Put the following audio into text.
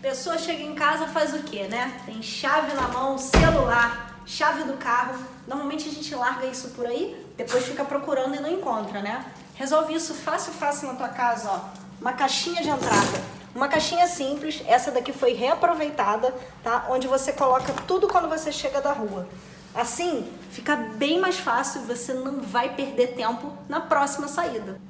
Pessoa chega em casa faz o quê, né? Tem chave na mão, celular, chave do carro. Normalmente a gente larga isso por aí, depois fica procurando e não encontra, né? Resolve isso fácil, fácil na tua casa, ó. Uma caixinha de entrada. Uma caixinha simples, essa daqui foi reaproveitada, tá? Onde você coloca tudo quando você chega da rua. Assim, fica bem mais fácil e você não vai perder tempo na próxima saída.